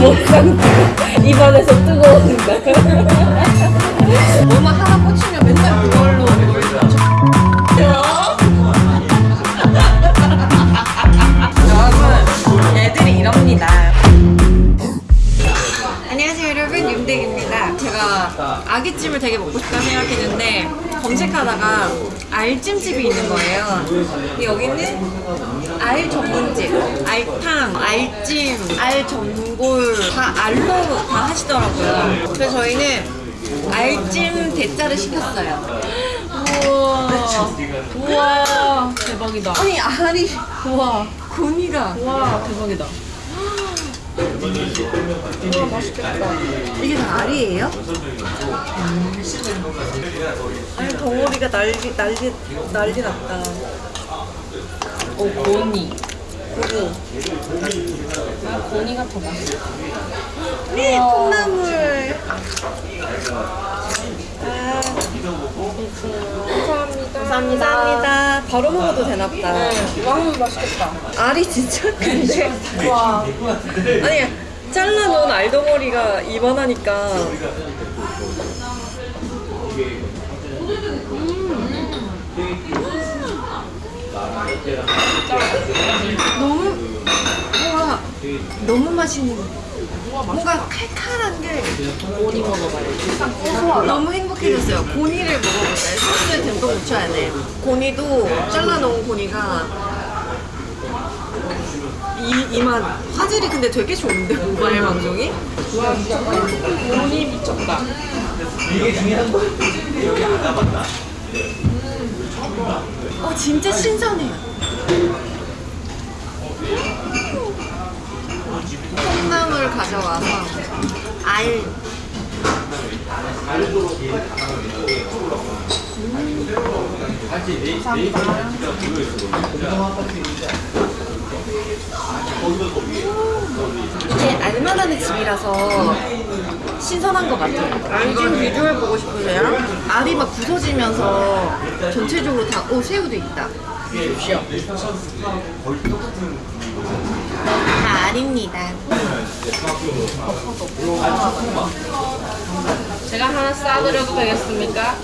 먹상 입안에서 뜨거워진다. 제가 아기찜을 되게 먹고 싶다 생각했는데 검색하다가 알찜집이 있는 거예요. 여기는 알 전문집 알탕, 알찜, 알전골 다 알로 다 하시더라고요. 그래서 저희는 알찜 대짜를 시켰어요. 우와. 우와. 대박이다. 아니 알이 우와, 고니가. 우와, 대박이다. 우와 맛있겠다 이게 다 알이에요? 아니 덩어리가 난리 난리 난리 났다 오, 고니. 그리고 아, 고니가 더 맛있어. 이 콩나물 아, 감사합니다. 감사합니다 바로 먹어도 되나 보다 왕 맛있겠다. 알이 진짜 큰데 와, 아니 잘라놓은 알덩어리가 이만하니까 너무 뭔가 너무 맛있는 뭔가 칼칼한 게 고니 먹어봐요. 너무 행복해졌어요 고니를 먹어볼까요? 소스에 듬뿍 묻혀야 돼 고니도 잘라놓은 고니가 이, 이만 화질이 근데 되게 좋은데 모바일 방송이? 와, 미쳤다. 고니 미쳤다. 어 진짜 신선해요. 콩나물 가져와서 알. 이게 알만한 집이라서 신선한 것 같아요. 알찜 비주얼 보고 싶으세요? 알이 막 부서지면서 전체적으로 다, 오, 새우도 있다. 다 알입니다. 제가 하나 싸드려도 되겠습니까?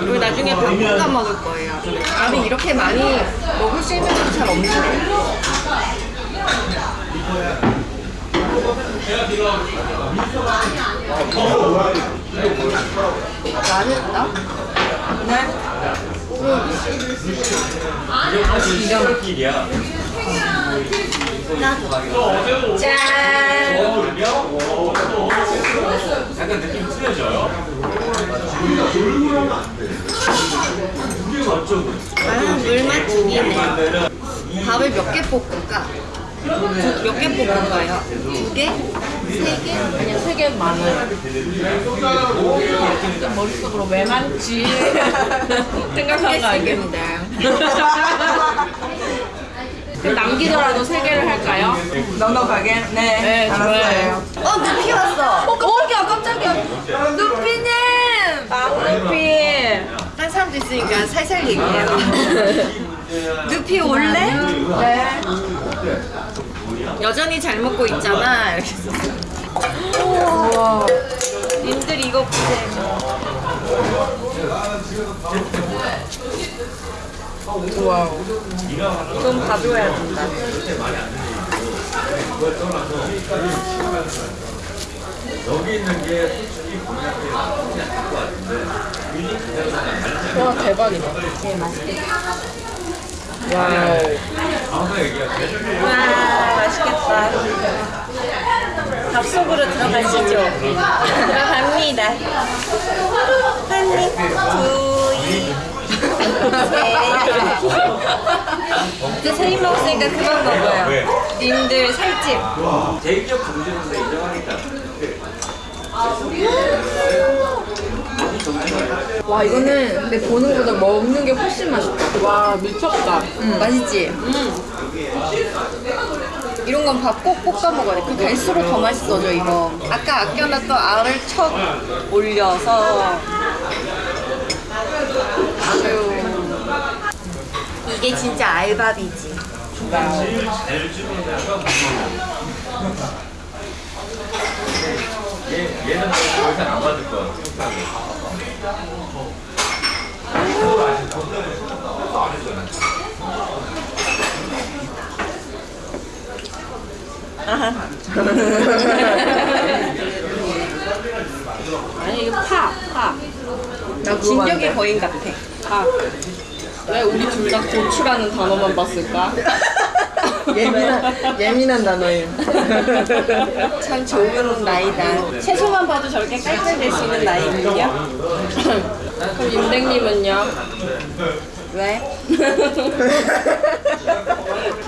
그리고 나중에 밥 볶아 먹을 거예요. 알이 이렇게 많이 먹을 수 있는 건잘 없는데. 맛있다. 네. 나도. 짠. 약간 느낌 틀려져요. 아, 물맛 죽이네. 밥을 몇 개 볶을까? 몇개 볶을까요? 두 개? 세 개? 아니요, 세 개 많아요. 좀 머릿속으로 왜 많지? 생각한 거. 그럼 남기더라도 세 개를 할까요? 넉넉하게? 네, 네, 좋아요. 어. 어, 깜짝이야, 깜짝이야. 누피님! 루피. 딴 사람도 있으니까 살살 얘기해요. 누피 올래? 네. 여전히 잘 먹고 있잖아. 이렇게. 우와. 님들 이거 보세요. Wow. 좀 봐줘야 된다. 여기 있는 게 와, 대박이다. Wow. 아무나 얘기하세요. 와, 맛있겠다. 밥 속으로 들어가시죠. 들어갑니다. 한 입, 두 입. 이제 세입 먹었으니까 그만 먹어요. 왜? 님들 살집. 대기업 경쟁에서 인정하니까. 와 이거는 근데 보는 것보다 먹는 게 훨씬 맛있다. 와, 미쳤다. 음, 맛있지? 이런 건 밥 꼭 볶아 먹어야 돼. 그 갈수록 더 맛있어져 이거. 아까 아껴놨던 알을 척 올려서 아주 이게 진짜 알밥이지. 얘, 얘는 더 이상 안 받을 거야. 아니 이거 파, 파. 나 진격의 거인 같아. 파. 왜 우리 둘 다 고추라는 단어만 봤을까? 예민한 예민한 단어예요. 참 좋은 나이다. 채소만 봐도 저렇게 깔깔댈 수 있는 나이군요. 그럼 윤댕님은요? 왜?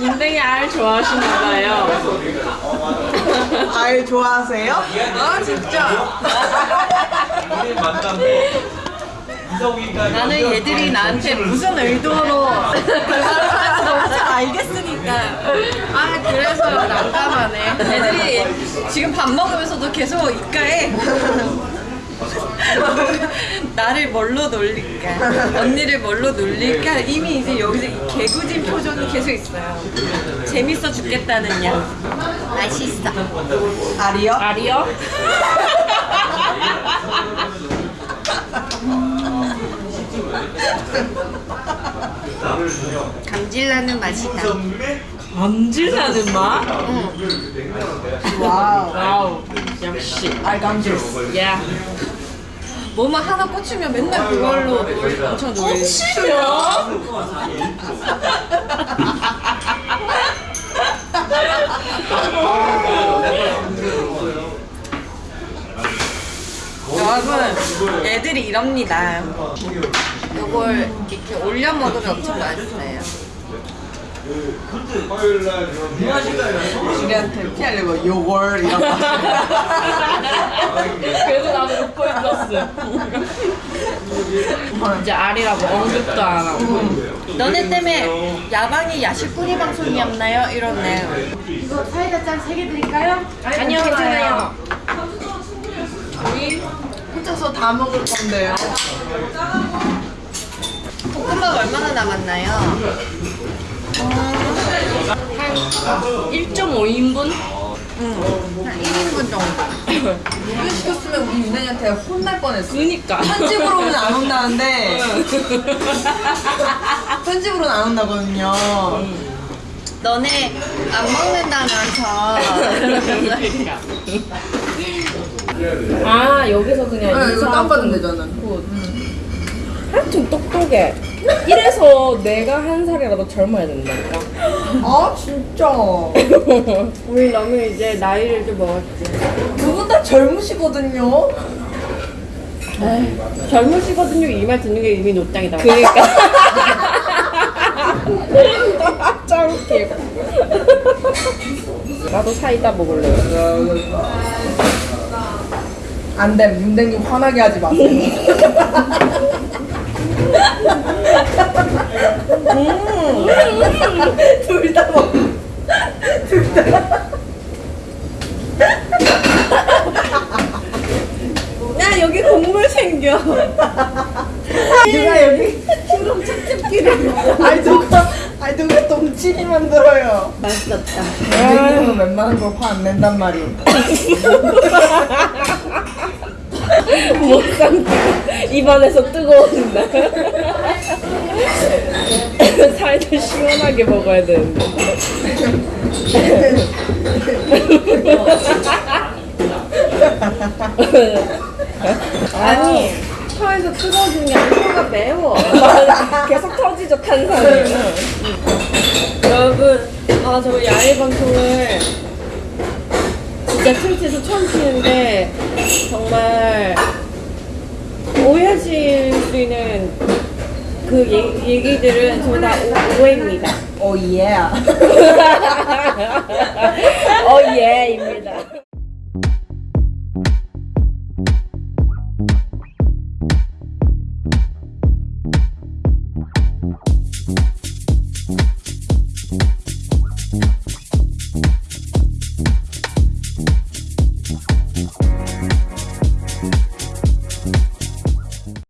윤댕이 알 좋아하시나봐요. 알 좋아하세요? 아 진짜. 나는 얘들이 나한테 무슨 의도로 엄청 알겠으니까. 아 그래서 난감하네. 애들이 지금 밥 먹으면서도 계속 입가에 나를 뭘로 놀릴까 언니를 뭘로 놀릴까 이미 이제 여기서 이 개구진 표정이 계속 있어요 재밌어 죽겠다는 야 맛있어 알이요? 알이요? 감질나는 맛이다 감질나는 맛? Wow. Wow. 역시. 알감질. 야. 뭐만 하나 꽂히면 맨날 그걸로 엄청 놀리 꽂히면? 여러분 애들이 이럽니다 이걸 이렇게 올려 먹으면 엄청 맛있어요 우리한테 피하려고 요걸 이런 거. 그래서 나는 웃고 있었어. 이제 알이라고 언급도 안 하고. 너네 때문에 야방이 야식꾸리 방송이었나요? 이렇네요 이거 사이다 짠세개 드릴까요? 아니요 괜찮아요 우리 혼자서 다 먹을 건데요. 볶음밥 얼마나 남았나요? 한 1.5인분? 한 1인분 정도 이거 시켰으면 우리 윤현이한테 혼날 뻔했어. 그니까. 편집으로는 안 혼나는데 편집으로는 안 혼나거든요. 너네 안 먹는다면서 아, 여기서 그냥 네, 이거 다운받으면 되잖아. 하여튼 똑똑해. 이래서 내가 한 살이라도 젊어야 된다니까. 아 진짜. 우리 너무 이제 나이를 좀 먹었지. 두 분 다 젊으시거든요. 젊으시거든요. 이 말 듣는 게 이미 노땅이다. 그니까. 짱 웃겨. 나도 사이다 먹을래. 안됨 윤댕님 화나게 하지 마세요. 둘다 먹. 야 여기 국물 생겨 누가 여기 신경 찝찝기를. 아이 누가 아이 누가 동치미 만들어요. 맛있었다 윤댕님은 웬만한 거 화 안 낸단 말이에요. 못 참고 입안에서 뜨거워진다. 사이다 시원하게 먹어야 되는데. 아니 혀에서 뜨거워지는 게 아니라 혀가 매워. 계속 터지죠 탄산이. 여러분, 아 저 야외 방송을 진짜 트위치에서 처음 키는데 정말 오해하실 수 있는 그 얘- 얘기들은 전부 다 오- 오해입니다. 오 예. 어, 예,